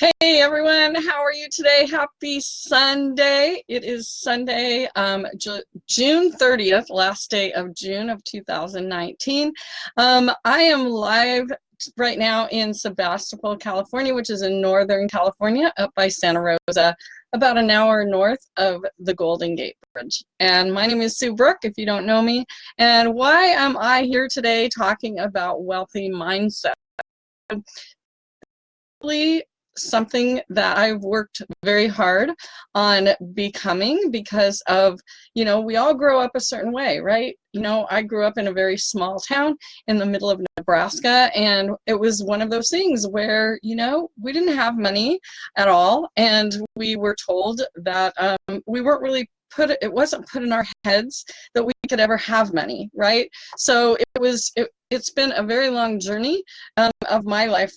Hey everyone, how are you today? Happy Sunday. It is Sunday, um, June 30th, last day of June of 2019. Um, I am live right now in Sebastopol, California, which is in Northern California, up by Santa Rosa, about an hour north of the Golden Gate Bridge. And my name is Sue Brooke, if you don't know me. And why am I here today talking about wealthy mindset? Something that I've worked very hard on becoming because of, you know, we all grow up a certain way, right? You know, I grew up in a very small town in the middle of Nebraska, and it was one of those things where, you know, we didn't have money at all, and we were told that um, we weren't really put it wasn't put in our heads that we could ever have money right so it was it, it's been a very long journey um, of my life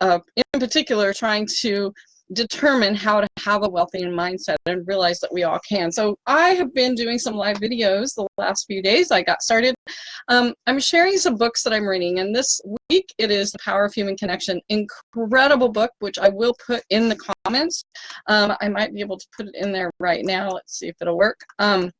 uh, in particular trying to determine how to have a wealthy mindset and realize that we all can. So I have been doing some live videos the last few days. I got started. Um, I'm sharing some books that I'm reading and this week it is The Power of Human Connection. Incredible book, which I will put in the comments. Um, I might be able to put it in there right now. Let's see if it'll work. Um,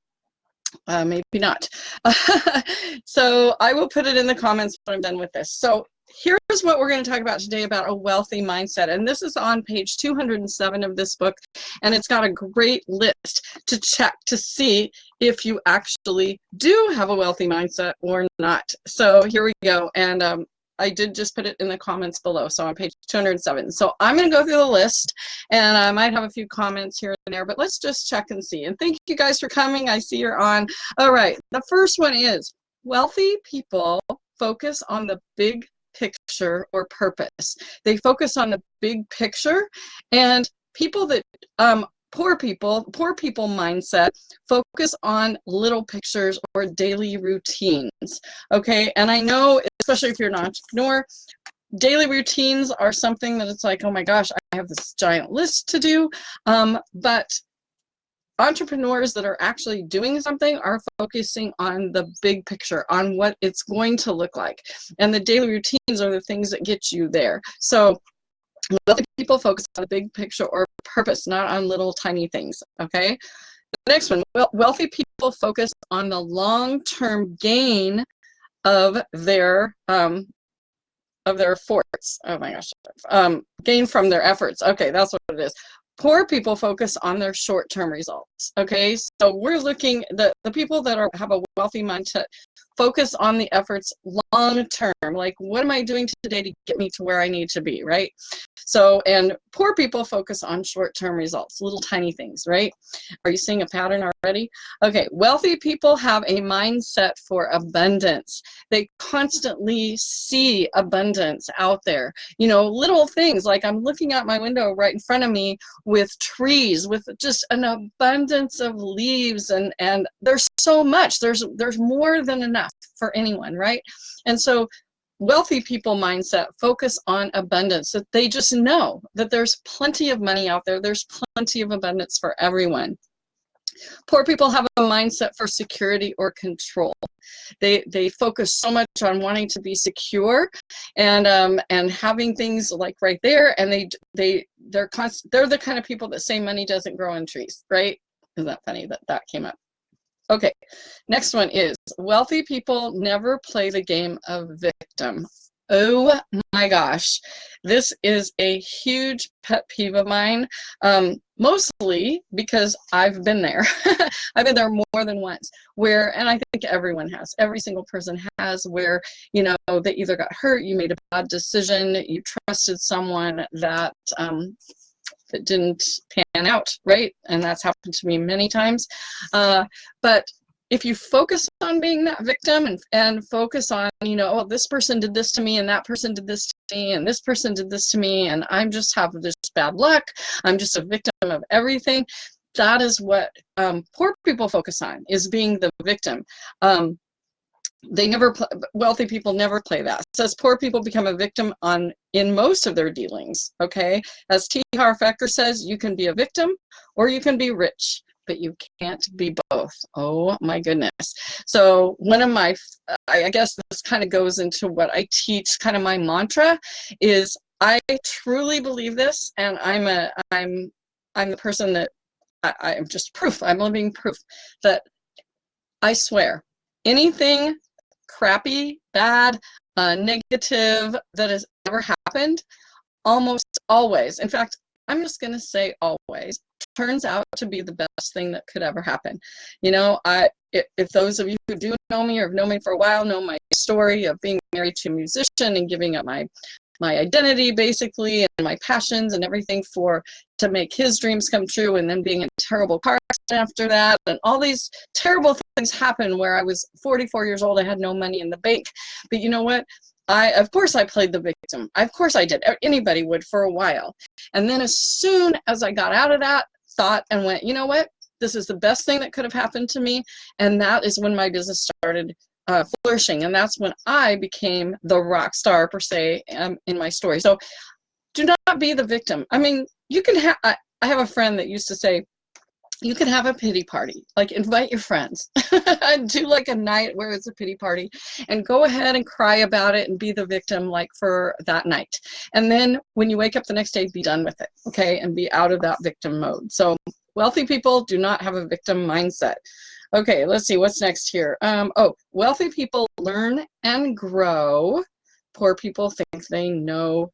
uh, maybe not. so I will put it in the comments when I'm done with this. So here's what we're going to talk about today about a wealthy mindset. And this is on page 207 of this book. And it's got a great list to check to see if you actually do have a wealthy mindset or not. So here we go. And um, I did just put it in the comments below, so on page 207. So I'm going to go through the list, and I might have a few comments here and there, but let's just check and see. And thank you guys for coming. I see you're on. All right, the first one is wealthy people focus on the big picture or purpose. They focus on the big picture and people that um, poor people, poor people mindset, focus on little pictures or daily routines. Okay, and I know, especially if you're an entrepreneur, daily routines are something that it's like, oh my gosh, I have this giant list to do. Um, but entrepreneurs that are actually doing something are focusing on the big picture, on what it's going to look like. And the daily routines are the things that get you there. So wealthy people focus on the big picture or purpose, not on little tiny things, okay? The next one, wealthy people focus on the long-term gain of their um, of their efforts. Oh my gosh, um, gain from their efforts. Okay, that's what it is. Poor people focus on their short-term results. Okay, so we're looking the the people that are have a wealthy mindset focus on the efforts long term. Like, what am I doing today to get me to where I need to be, right? So, and poor people focus on short-term results, little tiny things, right? Are you seeing a pattern already? Okay, wealthy people have a mindset for abundance. They constantly see abundance out there. You know, little things like I'm looking out my window right in front of me with trees, with just an abundance of leaves and, and there's so much. There's, there's more than enough for anyone, right? And so wealthy people mindset focus on abundance that they just know that there's plenty of money out there. There's plenty of abundance for everyone. Poor people have a mindset for security or control. They they focus so much on wanting to be secure and um and having things like right there and they they they're constant they're the kind of people that say money doesn't grow on trees right? Isn't that funny that that came up Okay, next one is wealthy people never play the game of victim. Oh my gosh, this is a huge pet peeve of mine, um, mostly because I've been there. I've been there more than once, where, and I think everyone has, every single person has, where, you know, they either got hurt, you made a bad decision, you trusted someone that um, that didn't pan out, right? And that's happened to me many times. Uh, but if you focus on being that victim and, and focus on, you know, oh, this person did this to me and that person did this to me and this person did this to me and I'm just have this bad luck, I'm just a victim of everything, that is what um, poor people focus on, is being the victim. Um, they never play, wealthy people never play that. Says poor people become a victim on in most of their dealings okay? As T. Harv Eker says you can be a victim or you can be rich but you can't be both. Oh my goodness. So one of my i guess this kind of goes into what i teach kind of my mantra is I truly believe this, and I'm a I'm I'm the person that I, I'm just proof. I'm living proof that I swear anything crappy, bad, uh, negative that has ever happened, almost always. In fact, I'm just going to say always turns out to be the best thing that could ever happen. You know, I if, if those of you who do know me or have known me for a while know my story of being married to a musician and giving up my my identity basically and my passions and everything for to make his dreams come true and then being in a terrible car accident after that and all these terrible things happen where I was 44 years old I had no money in the bank. But you know what? I of course I played the victim. Of course I did. Anybody would for a while. And then as soon as I got out of that thought and went you know what? This is the best thing that could have happened to me. And that is when my business started uh, flourishing. And that's when I became the rock star per se um, in my story. So do not be the victim. I mean, you can have, I, I have a friend that used to say, you can have a pity party, like invite your friends, and do like a night where it's a pity party and go ahead and cry about it and be the victim like for that night. And then when you wake up the next day, be done with it, okay? And be out of that victim mode. So wealthy people do not have a victim mindset. Okay, let's see what's next here. Um, oh, wealthy people learn and grow. Poor people think they know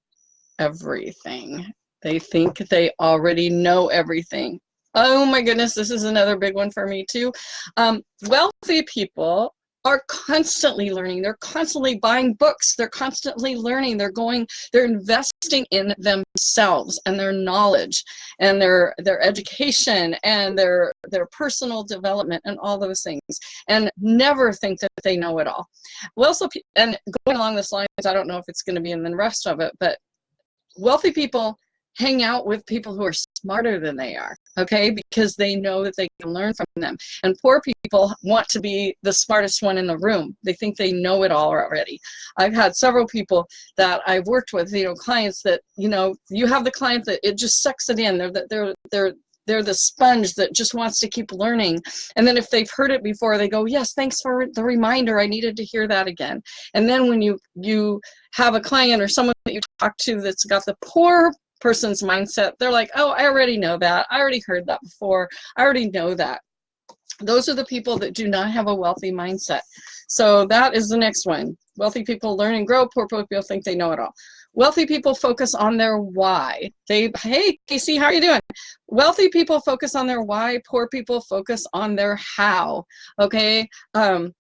everything. They think they already know everything. Oh my goodness, this is another big one for me too. Um, wealthy people are constantly learning. They're constantly buying books. They're constantly learning. They're going, they're investing in themselves and their knowledge and their their education and their their personal development and all those things and never think that they know it all. Well, so and going along this line, I don't know if it's going to be in the rest of it, but wealthy people hang out with people who are smarter than they are, okay? Because they know that they can learn from them. And poor people want to be the smartest one in the room. They think they know it all already. I've had several people that I've worked with, you know, clients that, you know, you have the client that it just sucks it in. They're, they're, they're, they're the sponge that just wants to keep learning. And then if they've heard it before, they go, yes, thanks for the reminder. I needed to hear that again. And then when you, you have a client or someone that you talk to that's got the poor person's mindset. They're like, oh, I already know that. I already heard that before. I already know that. Those are the people that do not have a wealthy mindset. So that is the next one. Wealthy people learn and grow. Poor people think they know it all. Wealthy people focus on their why. They, hey, Casey, how are you doing? Wealthy people focus on their why. Poor people focus on their how. Okay. Um,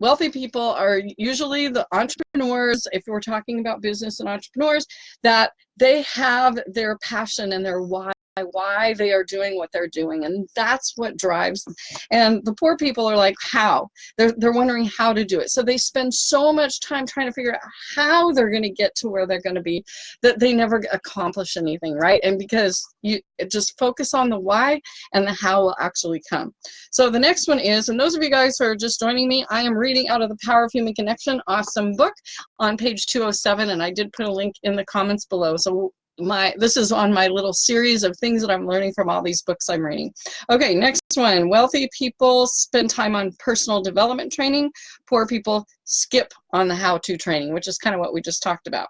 wealthy people are usually the entrepreneurs, if we're talking about business and entrepreneurs, that they have their passion and their why why they are doing what they're doing and that's what drives them. And the poor people are like how? They're, they're wondering how to do it. So they spend so much time trying to figure out how they're going to get to where they're going to be that they never accomplish anything right? And because you just focus on the why and the how will actually come. So the next one is and those of you guys who are just joining me I am reading out of the power of human connection awesome book on page 207 and I did put a link in the comments below. So my this is on my little series of things that I'm learning from all these books I'm reading. Okay, next one. Wealthy people spend time on personal development training. Poor people skip on the how-to training, which is kind of what we just talked about.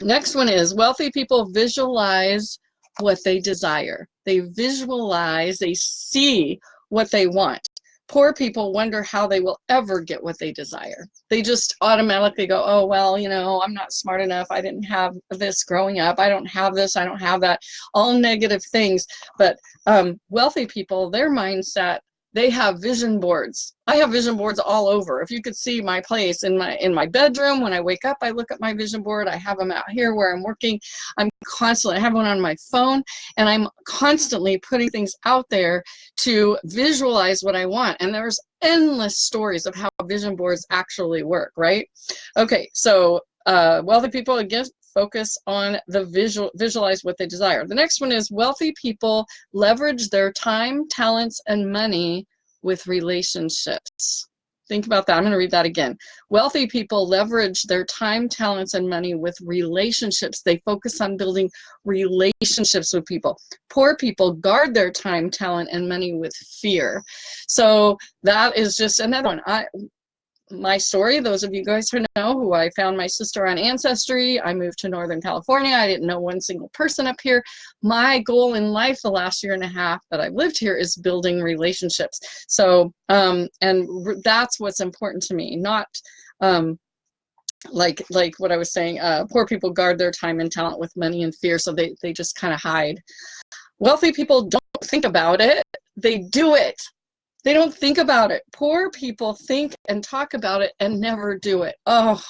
Next one is wealthy people visualize what they desire. They visualize, they see what they want poor people wonder how they will ever get what they desire. They just automatically go, oh, well, you know, I'm not smart enough. I didn't have this growing up. I don't have this. I don't have that. All negative things. But um, wealthy people, their mindset they have vision boards. I have vision boards all over. If you could see my place in my in my bedroom, when I wake up, I look at my vision board. I have them out here where I'm working. I'm constantly, I have one on my phone, and I'm constantly putting things out there to visualize what I want. And there's endless stories of how vision boards actually work, right? Okay, so uh, wealthy people, again, focus on the visual, visualize what they desire. The next one is wealthy people leverage their time, talents, and money with relationships. Think about that. I'm going to read that again. Wealthy people leverage their time, talents, and money with relationships. They focus on building relationships with people. Poor people guard their time, talent, and money with fear. So that is just another one. I, my story, those of you guys who know who I found my sister on Ancestry, I moved to Northern California. I didn't know one single person up here. My goal in life the last year and a half that I've lived here is building relationships. So, um, and that's what's important to me, not um, like like what I was saying, uh, poor people guard their time and talent with money and fear, so they, they just kind of hide. Wealthy people don't think about it, they do it. They don't think about it. Poor people think and talk about it and never do it. Oh,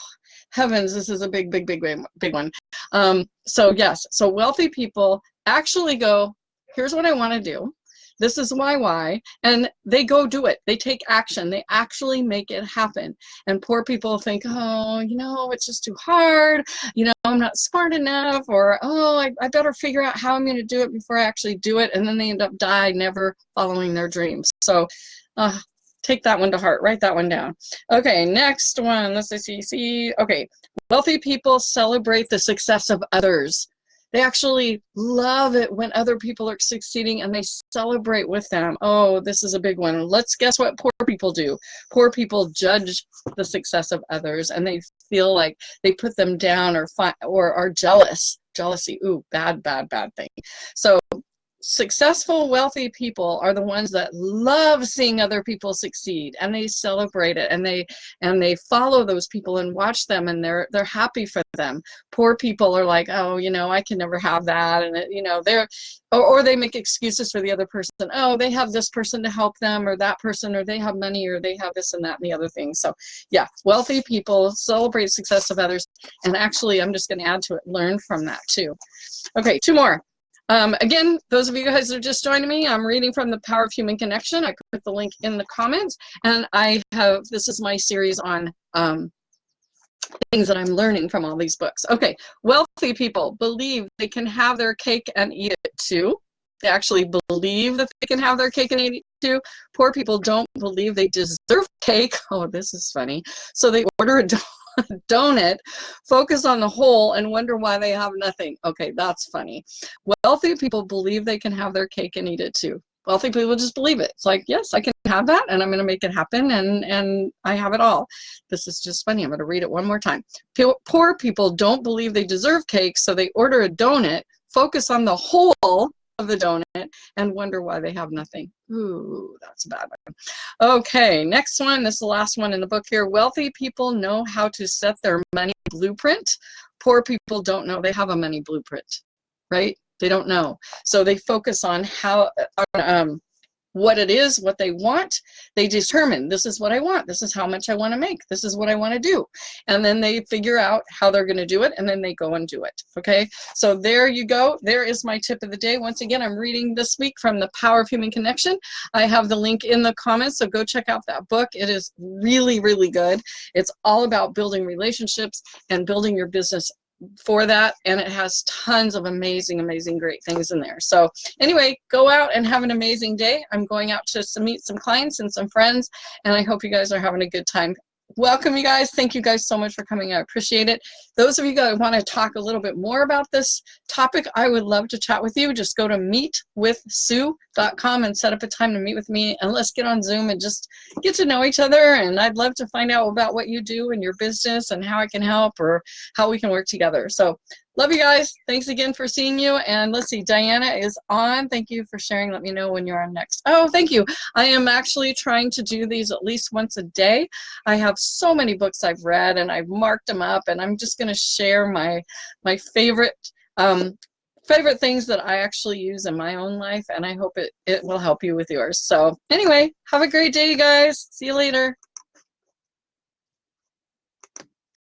heavens, this is a big, big, big, big one. Um, so yes, so wealthy people actually go, here's what I want to do. This is why why. And they go do it. They take action. They actually make it happen. And poor people think, oh, you know, it's just too hard. You know, I'm not smart enough. Or, oh, I, I better figure out how I'm going to do it before I actually do it. And then they end up die never following their dreams. So uh, take that one to heart. Write that one down. Okay, next one. Let's see. see. Okay, wealthy people celebrate the success of others. They actually love it when other people are succeeding and they celebrate with them. Oh, this is a big one. Let's guess what poor people do. Poor people judge the success of others and they feel like they put them down or or are jealous. Jealousy, ooh, bad, bad, bad thing. So successful, wealthy people are the ones that love seeing other people succeed and they celebrate it and they and they follow those people and watch them and they're they're happy for them. Poor people are like, oh, you know, I can never have that, and it, you know, they're or, or they make excuses for the other person. Oh, they have this person to help them, or that person, or they have money, or they have this and that and the other thing. So, yeah, wealthy people celebrate success of others, and actually, I'm just going to add to it, learn from that too. Okay, two more. Um, again, those of you guys that are just joining me, I'm reading from The Power of Human Connection. I put the link in the comments. And I have, this is my series on um, things that I'm learning from all these books. Okay, wealthy people believe they can have their cake and eat it too. They actually believe that they can have their cake and eat it too. Poor people don't believe they deserve cake. Oh, this is funny. So they order a donut, focus on the whole, and wonder why they have nothing. Okay, that's funny. Wealthy people believe they can have their cake and eat it too. Wealthy people just believe it. It's like, yes, I can have that, and I'm going to make it happen, and, and I have it all. This is just funny. I'm going to read it one more time. Poor people don't believe they deserve cake, so they order a donut, focus on the whole, of the donut and wonder why they have nothing. Ooh, that's a bad one. Okay, next one. This is the last one in the book here. Wealthy people know how to set their money blueprint. Poor people don't know they have a money blueprint, right? They don't know. So they focus on how, on, um, what it is, what they want. They determine this is what I want. This is how much I want to make. This is what I want to do. And then they figure out how they're going to do it and then they go and do it. Okay. So there you go. There is my tip of the day. Once again, I'm reading this week from The Power of Human Connection. I have the link in the comments. So go check out that book. It is really, really good. It's all about building relationships and building your business for that and it has tons of amazing amazing great things in there. So anyway go out and have an amazing day. I'm going out to meet some clients and some friends and i hope you guys are having a good time welcome you guys. Thank you guys so much for coming. I appreciate it. Those of you that want to talk a little bit more about this topic i would love to chat with you. Just go to meetwithsue.com and set up a time to meet with me and let's get on zoom and just get to know each other. And i'd love to find out about what you do in your business and how i can help or how we can work together. So Love you guys. Thanks again for seeing you. And let's see, Diana is on. Thank you for sharing. Let me know when you're on next. Oh, thank you. I am actually trying to do these at least once a day. I have so many books I've read and I've marked them up and I'm just going to share my, my favorite um, favorite things that I actually use in my own life and I hope it, it will help you with yours. So anyway, have a great day, you guys. See you later.